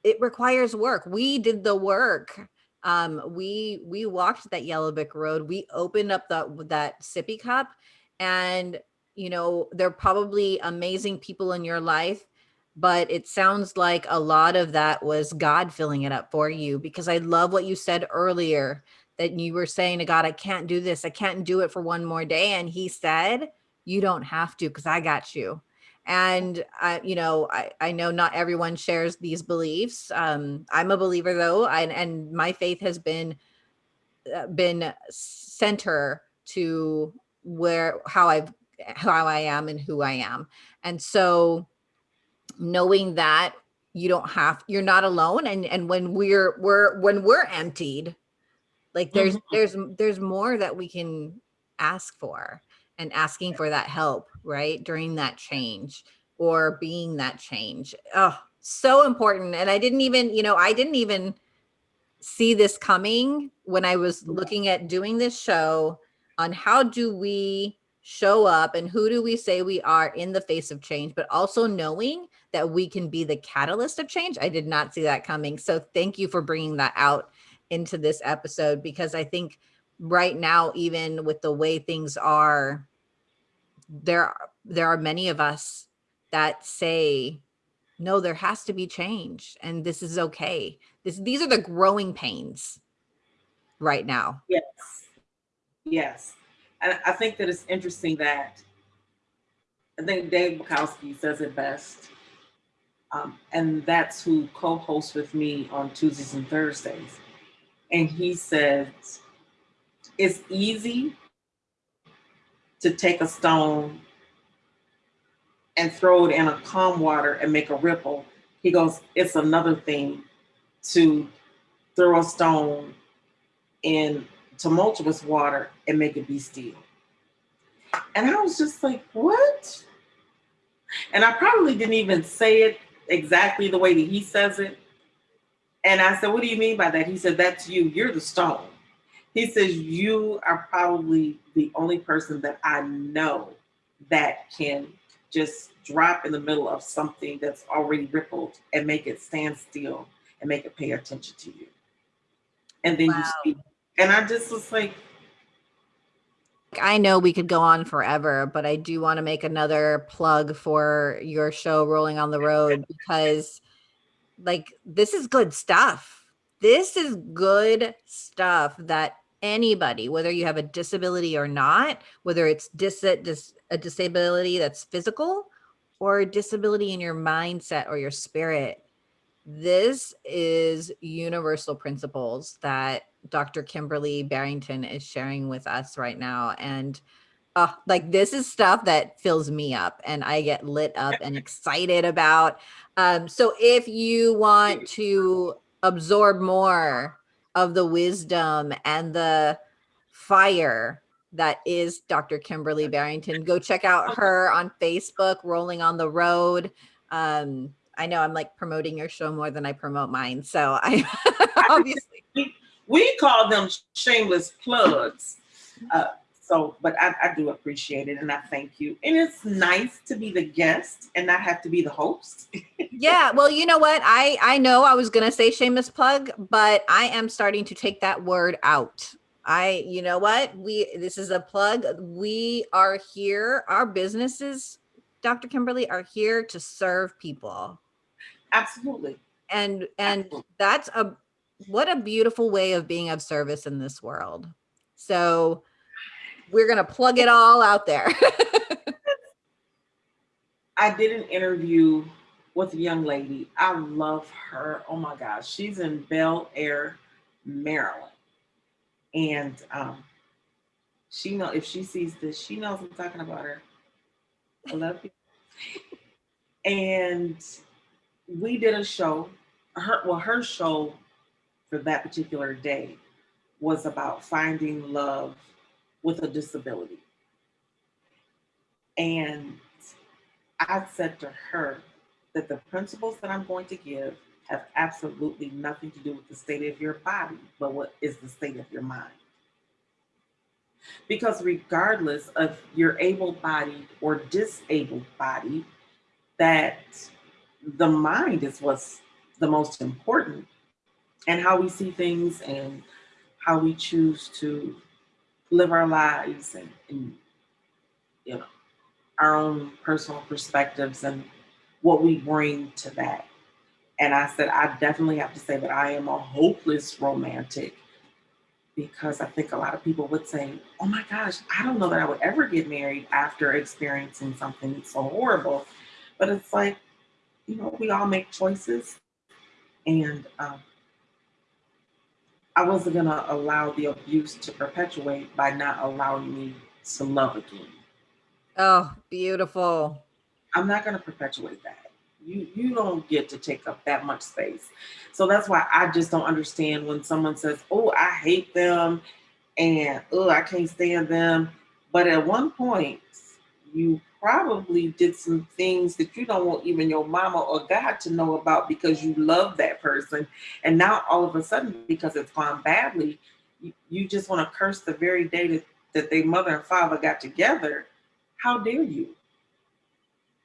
it requires work. We did the work um we we walked that yellow brick road we opened up that that sippy cup and you know they're probably amazing people in your life but it sounds like a lot of that was god filling it up for you because i love what you said earlier that you were saying to god i can't do this i can't do it for one more day and he said you don't have to because i got you and I, you know, I, I know not everyone shares these beliefs. Um, I'm a believer though, and, and my faith has been uh, been center to where how I've how I am and who I am. And so knowing that you don't have you're not alone and and when we're we're when we're emptied like there's mm -hmm. there's there's more that we can ask for and asking for that help, right? During that change or being that change. Oh, so important. And I didn't even, you know, I didn't even see this coming when I was looking at doing this show on how do we show up and who do we say we are in the face of change, but also knowing that we can be the catalyst of change. I did not see that coming. So thank you for bringing that out into this episode because I think right now, even with the way things are, there there are many of us that say no there has to be change and this is okay. This these are the growing pains right now. Yes. Yes. And i think that it's interesting that i think dave bukowski says it best um, and that's who co-hosts with me on tuesdays and thursdays and he says it's easy to take a stone and throw it in a calm water and make a ripple. He goes, it's another thing to throw a stone in tumultuous water and make it be still. And I was just like, what? And I probably didn't even say it exactly the way that he says it. And I said, what do you mean by that? He said, that's you, you're the stone. He says, you are probably the only person that I know that can just drop in the middle of something that's already rippled and make it stand still and make it pay attention to you. And then wow. you speak. And I just was like, I know we could go on forever, but I do want to make another plug for your show, Rolling on the Road, because like this is good stuff. This is good stuff that anybody, whether you have a disability or not, whether it's dis, dis a disability that's physical or a disability in your mindset or your spirit, this is universal principles that Dr. Kimberly Barrington is sharing with us right now. And uh, like this is stuff that fills me up and I get lit up and excited about. Um, so if you want to absorb more of the wisdom and the fire that is Dr. Kimberly Barrington, go check out her on Facebook, Rolling on the Road. Um, I know I'm like promoting your show more than I promote mine. So I obviously. We, we call them shameless plugs. Uh, so, but I, I, do appreciate it and I thank you. And it's nice to be the guest and not have to be the host. yeah. Well, you know what? I, I know I was going to say shameless plug, but I am starting to take that word out. I, you know what? We, this is a plug. We are here. Our businesses, Dr. Kimberly, are here to serve people. Absolutely. And, and Absolutely. that's a, what a beautiful way of being of service in this world. So, we're going to plug it all out there. I did an interview with a young lady. I love her. Oh my gosh. She's in Bel Air, Maryland. And um, she know if she sees this, she knows I'm talking about her. I love you. and we did a show. Her well, her show for that particular day was about finding love with a disability. And I said to her that the principles that I'm going to give have absolutely nothing to do with the state of your body, but what is the state of your mind. Because regardless of your able-bodied or disabled body, that the mind is what's the most important and how we see things and how we choose to live our lives and, and you know our own personal perspectives and what we bring to that. And I said, I definitely have to say that I am a hopeless romantic because I think a lot of people would say, oh my gosh, I don't know that I would ever get married after experiencing something so horrible. But it's like, you know, we all make choices. And um, I wasn't gonna allow the abuse to perpetuate by not allowing me to love again. Oh, beautiful. I'm not gonna perpetuate that. You you don't get to take up that much space. So that's why I just don't understand when someone says, "Oh, I hate them," and "Oh, I can't stand them." But at one point, you probably did some things that you don't want even your mama or God to know about because you love that person. And now all of a sudden, because it's gone badly, you, you just want to curse the very day that, that their mother and father got together. How dare you?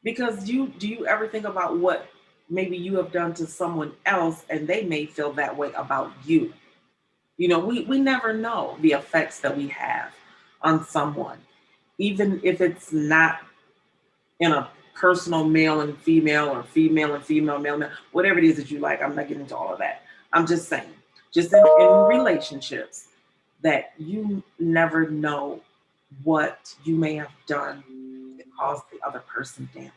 Because you do you ever think about what maybe you have done to someone else and they may feel that way about you? You know, we, we never know the effects that we have on someone, even if it's not in a personal male and female or female and female, male, male, whatever it is that you like. I'm not getting into all of that. I'm just saying, just in, in relationships that you never know what you may have done that caused the other person damage.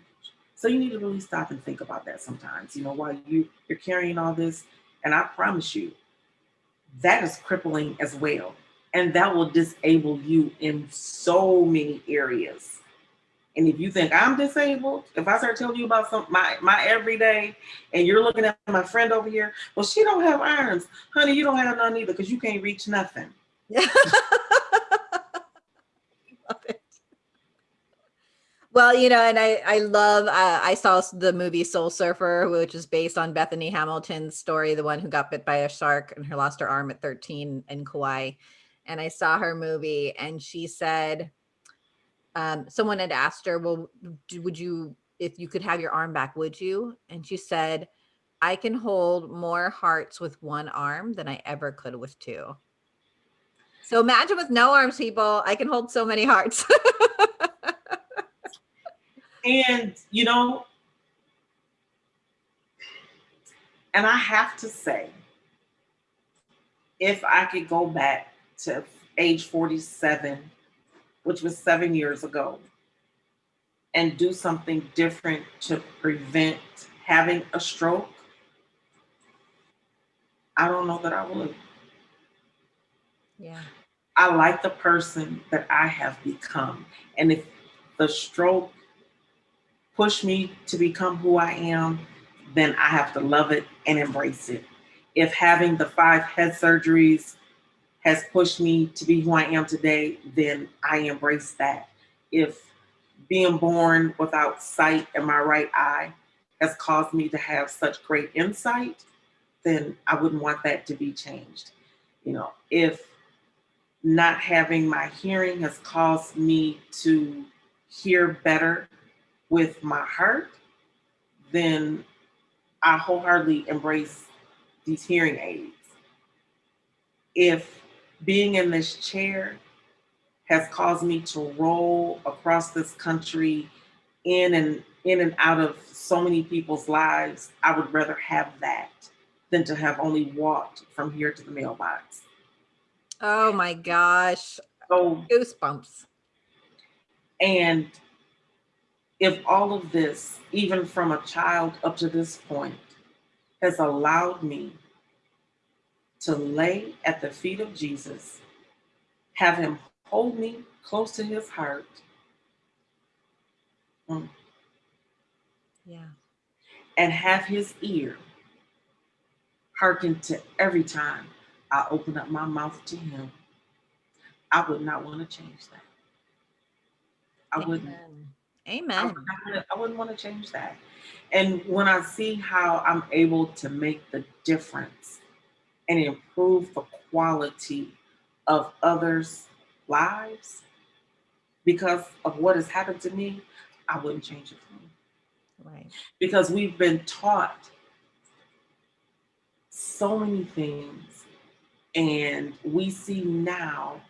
So you need to really stop and think about that sometimes, you know, while you, you're carrying all this. And I promise you, that is crippling as well. And that will disable you in so many areas and if you think I'm disabled, if I start telling you about some my my everyday, and you're looking at my friend over here, well, she don't have arms, honey. You don't have none either because you can't reach nothing. Yeah. Well, you know, and I I love uh, I saw the movie Soul Surfer, which is based on Bethany Hamilton's story, the one who got bit by a shark and her lost her arm at 13 in Kauai. And I saw her movie, and she said um, someone had asked her, well, would you, if you could have your arm back, would you? And she said, I can hold more hearts with one arm than I ever could with two. So imagine with no arms, people, I can hold so many hearts. and you know, and I have to say, if I could go back to age 47, which was seven years ago, and do something different to prevent having a stroke, I don't know that I would. Yeah. I like the person that I have become. And if the stroke pushed me to become who I am, then I have to love it and embrace it. If having the five head surgeries has pushed me to be who I am today, then I embrace that. If being born without sight in my right eye has caused me to have such great insight, then I wouldn't want that to be changed. You know, if not having my hearing has caused me to hear better with my heart, then I wholeheartedly embrace these hearing aids. If being in this chair has caused me to roll across this country in and in and out of so many people's lives, I would rather have that than to have only walked from here to the mailbox. Oh my gosh. So goosebumps. And if all of this, even from a child up to this point, has allowed me to lay at the feet of Jesus, have him hold me close to his heart. Mm, Yeah. and have his ear hearken to every time I open up my mouth to him, I would not want to change that. I wouldn't. Amen. I, Amen. would wanna- I wouldn't want to change that. And when I see how I'm able to make the difference and improve the quality of others' lives because of what has happened to me, I wouldn't change it for me. Right. Because we've been taught so many things, and we see now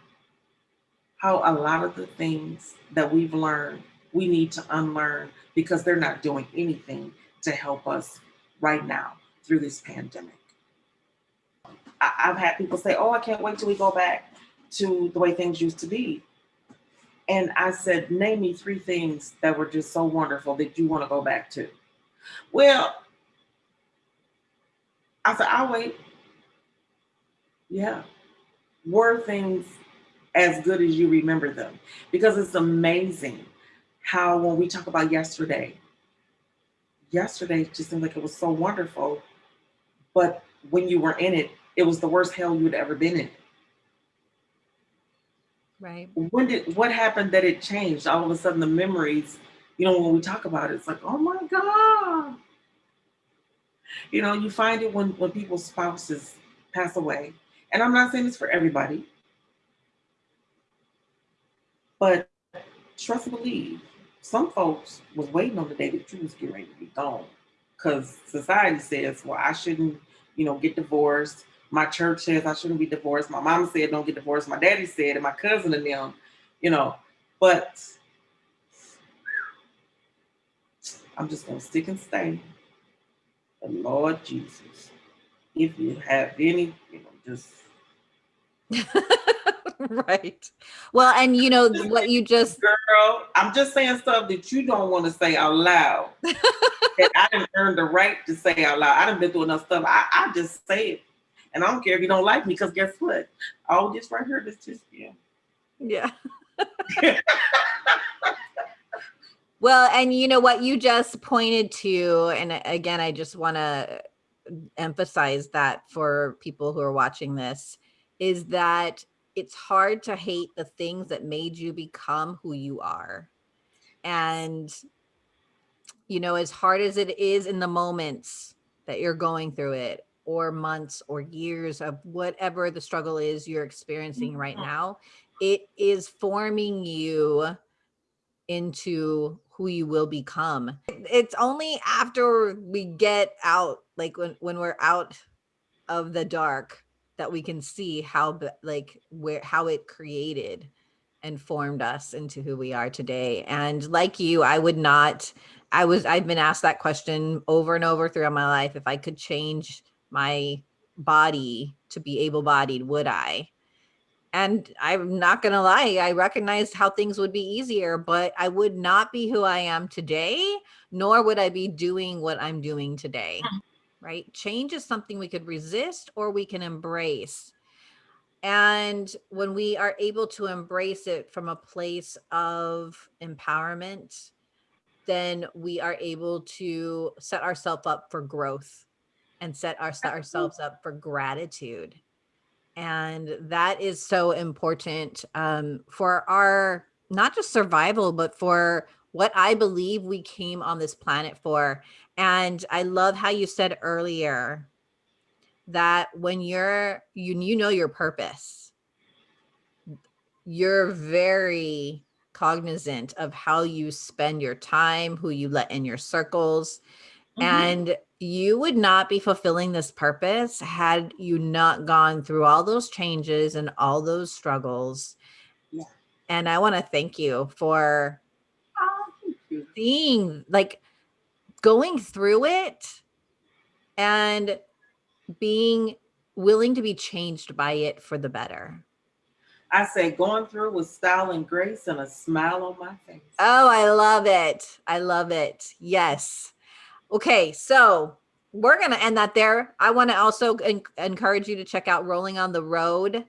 how a lot of the things that we've learned we need to unlearn because they're not doing anything to help us right now through this pandemic. I, I've had people say, Oh, I can't wait till we go back to the way things used to be. And I said, Name me three things that were just so wonderful that you want to go back to. Well, I said, I'll wait. Yeah. Were things as good as you remember them? Because it's amazing how when we talk about yesterday, yesterday just seemed like it was so wonderful. But when you were in it, it was the worst hell you'd ever been in. Right. When did what happened that it changed? All of a sudden the memories, you know, when we talk about it, it's like, oh my God. You know, you find it when when people's spouses pass away. And I'm not saying this for everybody, but trust and believe, some folks was waiting on the day that you was getting ready to be gone. Because society says, well, I shouldn't, you know, get divorced. My church says I shouldn't be divorced. My mom said don't get divorced. My daddy said, and my cousin and them, you know. But I'm just gonna stick and stay. The Lord Jesus, if you have any, you know, just right. Well, and you know what you just girl, I'm just saying stuff that you don't want to say out loud. that I didn't earn the right to say out loud. I didn't been through enough stuff. I, I just say it. And I don't care if you don't like me, because guess what? All this right here, this just yeah. yeah. Well, and you know what you just pointed to, and again, I just want to emphasize that for people who are watching this is that it's hard to hate the things that made you become who you are. And, you know, as hard as it is in the moments that you're going through it, or months or years of whatever the struggle is you're experiencing right Mhm. now, it is forming you into who you will become. It's only after we get out, like when, when we're out of the dark, that we can see how like where how it created and formed us into who we are today. And like you, I would not I was I've been asked that question over and over throughout my life if I could change my body to be able-bodied, would I? And I'm not going to lie, I recognized how things would be easier, but I would not be who I am today, nor would I be doing what I'm doing today. Mm. Right? Change is something we could resist or we can embrace. And when we are able to embrace it from a place of empowerment, then we are able to set ourselves up for growth and set our, ourselves up for gratitude. And that is so important um, for our not just survival, but for what I believe we came on this planet for. And I love how you said earlier that when you're you you know your purpose, you're very cognizant of how you spend your time, who you let in your circles. Mhm. And you would not be fulfilling this purpose had you not gone through all those changes and all those struggles. Yeah. And I want to thank you for Oh, thank you. seeing, like, going through it and being willing to be changed by it for the better. I say going through with style and grace and a smile on my face. Oh, I love it. I love it. Yes. Okay, so we're going to end that there. I want to also en- encourage you to check out Rolling on the Road.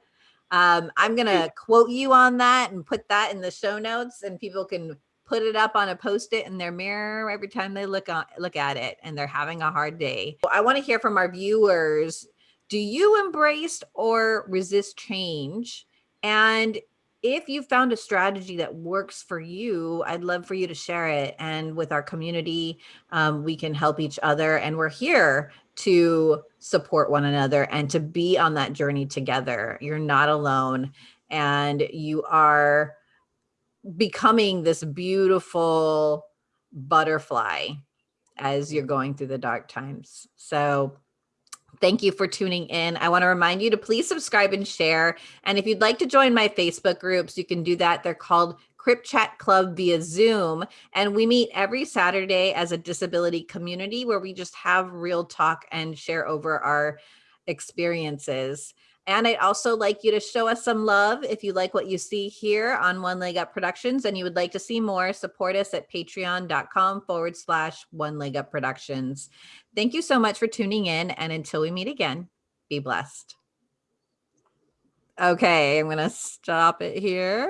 Um, I'm going to quote you on that and put that in the show notes, and people can put it up on a post-it in their mirror every time they look on look at it and they're having a hard day. I want to hear from our viewers. Do you embrace or resist change? And if you found a strategy that works for you, I'd love for you to share it. And with our community, um, we can help each other. And we're here to support one another and to be on that journey together. You're not alone. And you are becoming this beautiful butterfly as you're going through the dark times. So Thank you for tuning in. I want to remind you to please subscribe and share. And if you'd like to join my Facebook groups, you can do that. They're called Crip Chat Club via Zoom. And we meet every Saturday as a disability community where we just have real talk and share over our experiences. And I'd also like you to show us some love. If you like what you see here on One Leg Up Productions and you would like to see more, support us at patreon.com forward slash One Leg Up Productions. Thank you so much for tuning in. And until we meet again, be blessed. Okay, I'm going to stop it here.